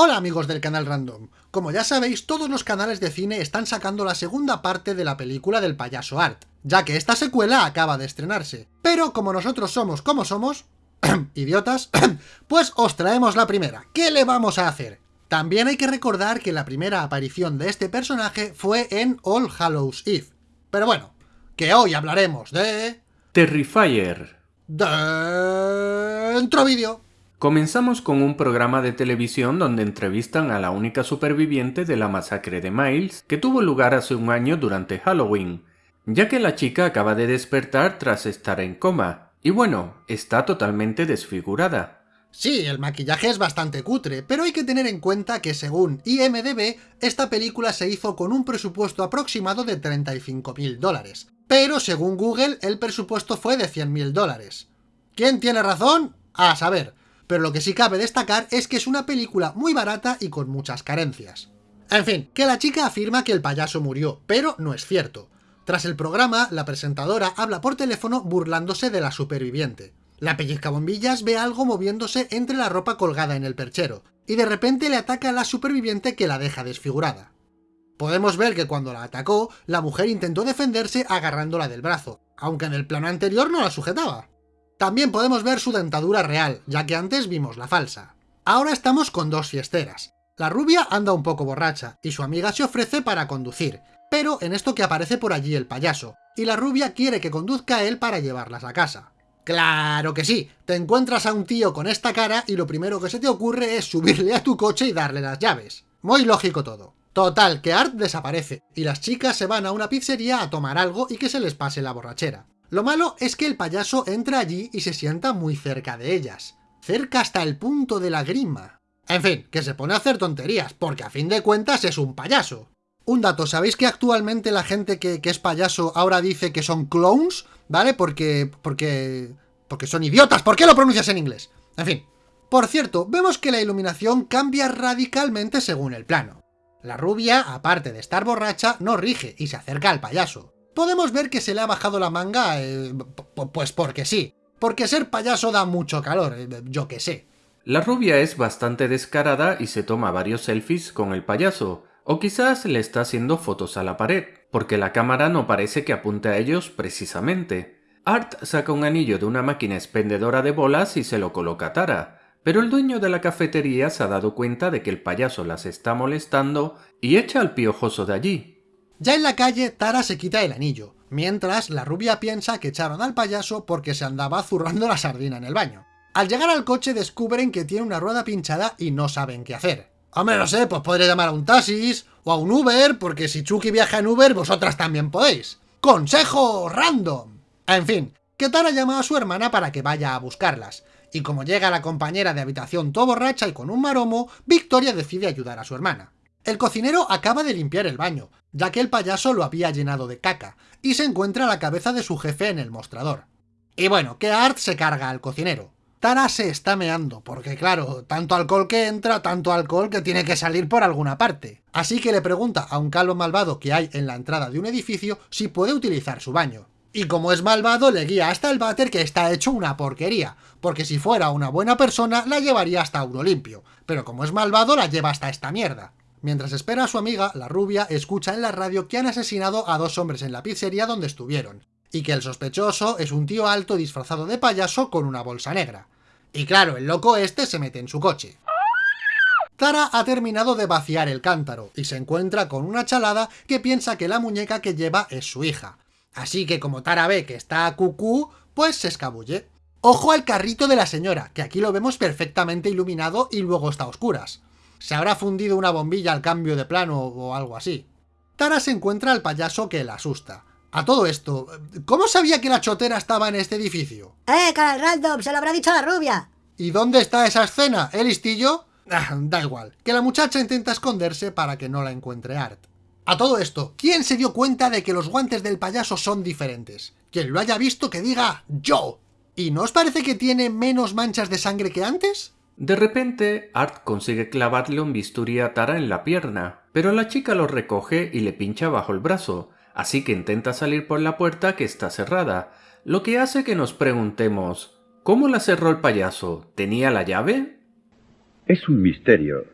Hola amigos del canal Random. Como ya sabéis, todos los canales de cine están sacando la segunda parte de la película del payaso Art, ya que esta secuela acaba de estrenarse. Pero como nosotros somos como somos, idiotas, pues os traemos la primera. ¿Qué le vamos a hacer? También hay que recordar que la primera aparición de este personaje fue en All Hallows Eve. Pero bueno, que hoy hablaremos de... Terrifier. Dentro vídeo. Comenzamos con un programa de televisión donde entrevistan a la única superviviente de la masacre de Miles que tuvo lugar hace un año durante Halloween, ya que la chica acaba de despertar tras estar en coma, y bueno, está totalmente desfigurada. Sí, el maquillaje es bastante cutre, pero hay que tener en cuenta que según IMDB, esta película se hizo con un presupuesto aproximado de 35.000 dólares. Pero según Google, el presupuesto fue de 100.000 dólares. ¿Quién tiene razón? A saber, pero lo que sí cabe destacar es que es una película muy barata y con muchas carencias. En fin, que la chica afirma que el payaso murió, pero no es cierto. Tras el programa, la presentadora habla por teléfono burlándose de la superviviente. La bombillas ve algo moviéndose entre la ropa colgada en el perchero, y de repente le ataca a la superviviente que la deja desfigurada. Podemos ver que cuando la atacó, la mujer intentó defenderse agarrándola del brazo, aunque en el plano anterior no la sujetaba. También podemos ver su dentadura real, ya que antes vimos la falsa. Ahora estamos con dos fiesteras. La rubia anda un poco borracha, y su amiga se ofrece para conducir, pero en esto que aparece por allí el payaso, y la rubia quiere que conduzca a él para llevarlas a casa. ¡Claro que sí! Te encuentras a un tío con esta cara y lo primero que se te ocurre es subirle a tu coche y darle las llaves. Muy lógico todo. Total, que Art desaparece, y las chicas se van a una pizzería a tomar algo y que se les pase la borrachera. Lo malo es que el payaso entra allí y se sienta muy cerca de ellas. Cerca hasta el punto de la grima. En fin, que se pone a hacer tonterías, porque a fin de cuentas es un payaso. Un dato, ¿sabéis que actualmente la gente que, es payaso ahora dice que son clones? ¿Vale? Porque... porque... porque son idiotas. ¿Por qué lo pronuncias en inglés? En fin. Por cierto, vemos que la iluminación cambia radicalmente según el plano. La rubia, aparte de estar borracha, no rige y se acerca al payaso podemos ver que se le ha bajado la manga, eh, pues porque sí. Porque ser payaso da mucho calor, eh, yo que sé. La rubia es bastante descarada y se toma varios selfies con el payaso, o quizás le está haciendo fotos a la pared, porque la cámara no parece que apunte a ellos precisamente. Art saca un anillo de una máquina expendedora de bolas y se lo coloca a Tara, pero el dueño de la cafetería se ha dado cuenta de que el payaso las está molestando y echa al piojoso de allí, ya en la calle, Tara se quita el anillo, mientras la rubia piensa que echaron al payaso porque se andaba zurrando la sardina en el baño. Al llegar al coche descubren que tiene una rueda pinchada y no saben qué hacer. Hombre, no sé, pues podría llamar a un taxis o a un Uber, porque si Chucky viaja en Uber, vosotras también podéis. ¡Consejo random! En fin, que Tara llama a su hermana para que vaya a buscarlas, y como llega la compañera de habitación todo borracha y con un maromo, Victoria decide ayudar a su hermana. El cocinero acaba de limpiar el baño, ya que el payaso lo había llenado de caca, y se encuentra la cabeza de su jefe en el mostrador. Y bueno, que Art se carga al cocinero. Tara se está meando, porque claro, tanto alcohol que entra, tanto alcohol que tiene que salir por alguna parte. Así que le pregunta a un calvo malvado que hay en la entrada de un edificio si puede utilizar su baño. Y como es malvado, le guía hasta el váter que está hecho una porquería, porque si fuera una buena persona la llevaría hasta uno limpio, pero como es malvado la lleva hasta esta mierda. Mientras espera a su amiga, la rubia escucha en la radio que han asesinado a dos hombres en la pizzería donde estuvieron, y que el sospechoso es un tío alto disfrazado de payaso con una bolsa negra. Y claro, el loco este se mete en su coche. Tara ha terminado de vaciar el cántaro, y se encuentra con una chalada que piensa que la muñeca que lleva es su hija. Así que como Tara ve que está a cucú, pues se escabulle. Ojo al carrito de la señora, que aquí lo vemos perfectamente iluminado y luego está a oscuras. Se habrá fundido una bombilla al cambio de plano o algo así. Tara se encuentra al payaso que la asusta. A todo esto, ¿cómo sabía que la chotera estaba en este edificio? ¡Eh, canal random! ¡Se lo habrá dicho la rubia! ¿Y dónde está esa escena? ¿El listillo? Ah, da igual, que la muchacha intenta esconderse para que no la encuentre Art. A todo esto, ¿quién se dio cuenta de que los guantes del payaso son diferentes? Quien lo haya visto que diga ¡Yo! ¿Y no os parece que tiene menos manchas de sangre que antes? De repente, Art consigue clavarle un bisturí a Tara en la pierna, pero la chica lo recoge y le pincha bajo el brazo, así que intenta salir por la puerta que está cerrada, lo que hace que nos preguntemos ¿Cómo la cerró el payaso? ¿Tenía la llave? Es un misterio.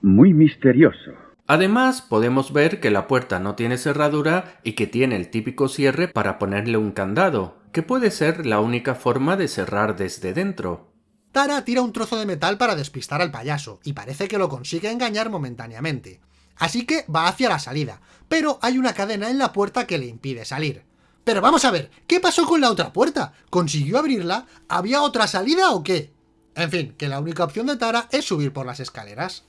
muy misterioso. Además, podemos ver que la puerta no tiene cerradura y que tiene el típico cierre para ponerle un candado, que puede ser la única forma de cerrar desde dentro. Tara tira un trozo de metal para despistar al payaso, y parece que lo consigue engañar momentáneamente. Así que va hacia la salida, pero hay una cadena en la puerta que le impide salir. Pero vamos a ver, ¿qué pasó con la otra puerta? ¿Consiguió abrirla? ¿Había otra salida o qué? En fin, que la única opción de Tara es subir por las escaleras.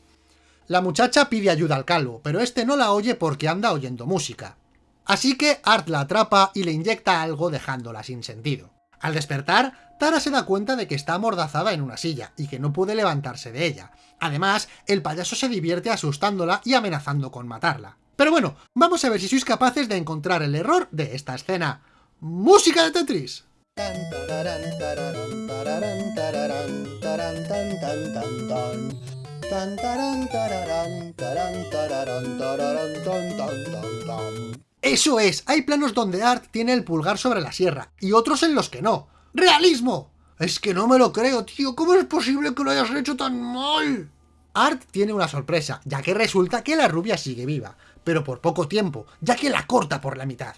La muchacha pide ayuda al calvo, pero este no la oye porque anda oyendo música. Así que Art la atrapa y le inyecta algo dejándola sin sentido. Al despertar, Tara se da cuenta de que está amordazada en una silla y que no puede levantarse de ella. Además, el payaso se divierte asustándola y amenazando con matarla. Pero bueno, vamos a ver si sois capaces de encontrar el error de esta escena. ¡Música de Tetris! Eso es, hay planos donde Art tiene el pulgar sobre la sierra, y otros en los que no. ¡Realismo! Es que no me lo creo, tío, ¿cómo es posible que lo hayas hecho tan mal? Art tiene una sorpresa, ya que resulta que la rubia sigue viva, pero por poco tiempo, ya que la corta por la mitad.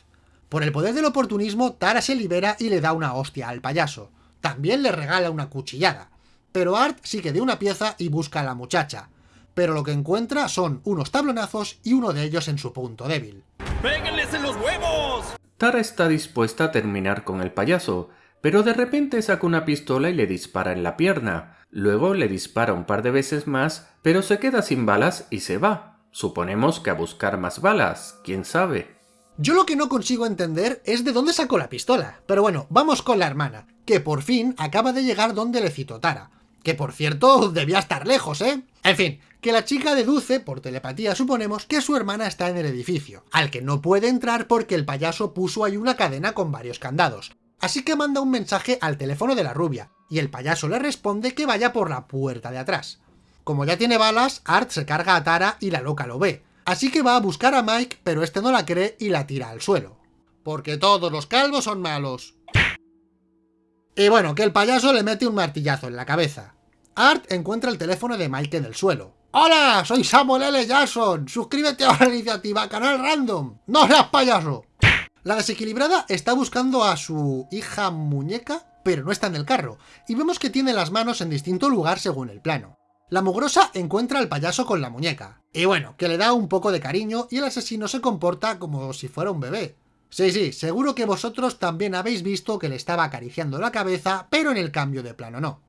Por el poder del oportunismo, Tara se libera y le da una hostia al payaso. También le regala una cuchillada. Pero Art sigue de una pieza y busca a la muchacha. Pero lo que encuentra son unos tablonazos y uno de ellos en su punto débil. ¡Péguenles en los huevos! Tara está dispuesta a terminar con el payaso, pero de repente saca una pistola y le dispara en la pierna. Luego le dispara un par de veces más, pero se queda sin balas y se va. Suponemos que a buscar más balas, quién sabe. Yo lo que no consigo entender es de dónde sacó la pistola. Pero bueno, vamos con la hermana, que por fin acaba de llegar donde le citó Tara. Que por cierto, debía estar lejos, ¿eh? En fin, que la chica deduce, por telepatía suponemos, que su hermana está en el edificio, al que no puede entrar porque el payaso puso ahí una cadena con varios candados. Así que manda un mensaje al teléfono de la rubia, y el payaso le responde que vaya por la puerta de atrás. Como ya tiene balas, Art se carga a Tara y la loca lo ve. Así que va a buscar a Mike, pero este no la cree y la tira al suelo. Porque todos los calvos son malos. Y bueno, que el payaso le mete un martillazo en la cabeza. Art encuentra el teléfono de Mike en el suelo. ¡Hola! Soy Samuel L. Jackson. Suscríbete a la iniciativa Canal Random. ¡No seas payaso! La desequilibrada está buscando a su hija muñeca, pero no está en el carro, y vemos que tiene las manos en distinto lugar según el plano. La mugrosa encuentra al payaso con la muñeca, y bueno, que le da un poco de cariño y el asesino se comporta como si fuera un bebé. Sí, sí, seguro que vosotros también habéis visto que le estaba acariciando la cabeza, pero en el cambio de plano no.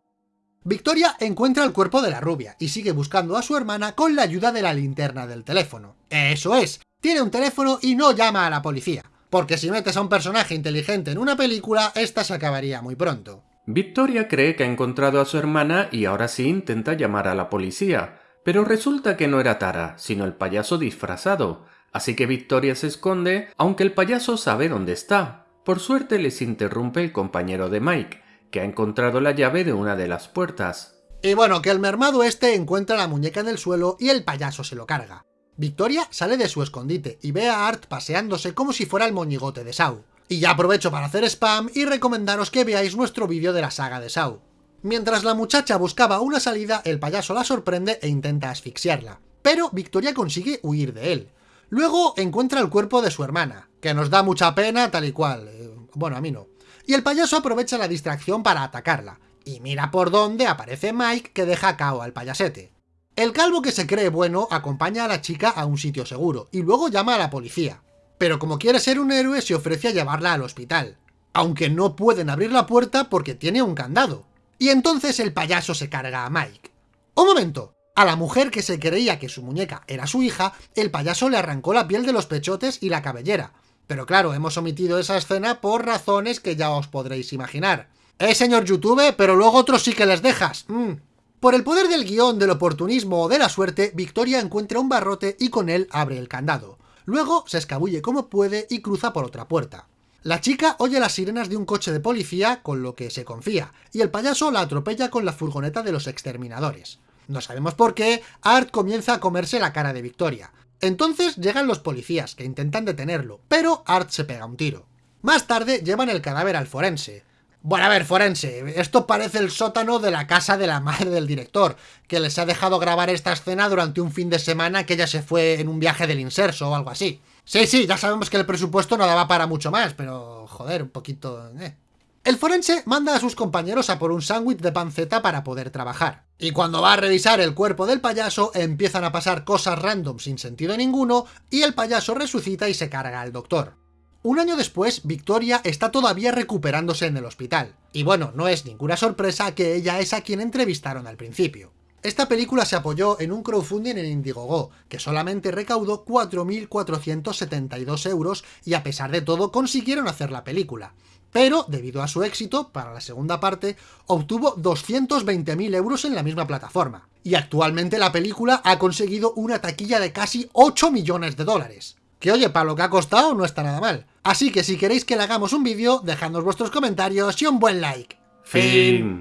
Victoria encuentra el cuerpo de la rubia y sigue buscando a su hermana con la ayuda de la linterna del teléfono. Eso es, tiene un teléfono y no llama a la policía, porque si metes a un personaje inteligente en una película, esta se acabaría muy pronto. Victoria cree que ha encontrado a su hermana y ahora sí intenta llamar a la policía, pero resulta que no era Tara, sino el payaso disfrazado, así que Victoria se esconde, aunque el payaso sabe dónde está. Por suerte les interrumpe el compañero de Mike, que ha encontrado la llave de una de las puertas. Y bueno, que el mermado este encuentra la muñeca en el suelo y el payaso se lo carga. Victoria sale de su escondite y ve a Art paseándose como si fuera el moñigote de Sau. Y ya aprovecho para hacer spam y recomendaros que veáis nuestro vídeo de la saga de Sau. Mientras la muchacha buscaba una salida, el payaso la sorprende e intenta asfixiarla. Pero Victoria consigue huir de él. Luego encuentra el cuerpo de su hermana, que nos da mucha pena tal y cual. Eh, bueno, a mí no. Y el payaso aprovecha la distracción para atacarla. Y mira por dónde aparece Mike que deja cao al payasete. El calvo que se cree bueno acompaña a la chica a un sitio seguro y luego llama a la policía. Pero como quiere ser un héroe se ofrece a llevarla al hospital. Aunque no pueden abrir la puerta porque tiene un candado. Y entonces el payaso se carga a Mike. ¡Un momento! A la mujer que se creía que su muñeca era su hija, el payaso le arrancó la piel de los pechotes y la cabellera. Pero claro, hemos omitido esa escena por razones que ya os podréis imaginar. Eh, señor YouTube, pero luego otros sí que les dejas. Mm. Por el poder del guion, del oportunismo o de la suerte, Victoria encuentra un barrote y con él abre el candado. Luego se escabulle como puede y cruza por otra puerta. La chica oye las sirenas de un coche de policía, con lo que se confía, y el payaso la atropella con la furgoneta de los exterminadores. No sabemos por qué, Art comienza a comerse la cara de Victoria. Entonces llegan los policías, que intentan detenerlo, pero Art se pega un tiro. Más tarde llevan el cadáver al forense. Bueno, a ver, forense, esto parece el sótano de la casa de la madre del director, que les ha dejado grabar esta escena durante un fin de semana que ella se fue en un viaje del inserso o algo así. Sí, sí, ya sabemos que el presupuesto no daba para mucho más, pero joder, un poquito... Eh. El forense manda a sus compañeros a por un sándwich de panceta para poder trabajar. Y cuando va a revisar el cuerpo del payaso, empiezan a pasar cosas random sin sentido ninguno, y el payaso resucita y se carga al doctor. Un año después, Victoria está todavía recuperándose en el hospital. Y bueno, no es ninguna sorpresa que ella es a quien entrevistaron al principio. Esta película se apoyó en un crowdfunding en Indiegogo, que solamente recaudó 4.472 euros y a pesar de todo consiguieron hacer la película pero debido a su éxito, para la segunda parte, obtuvo 220.000 euros en la misma plataforma. Y actualmente la película ha conseguido una taquilla de casi 8 millones de dólares. Que oye, para lo que ha costado no está nada mal. Así que si queréis que le hagamos un vídeo, dejadnos vuestros comentarios y un buen like. Fin.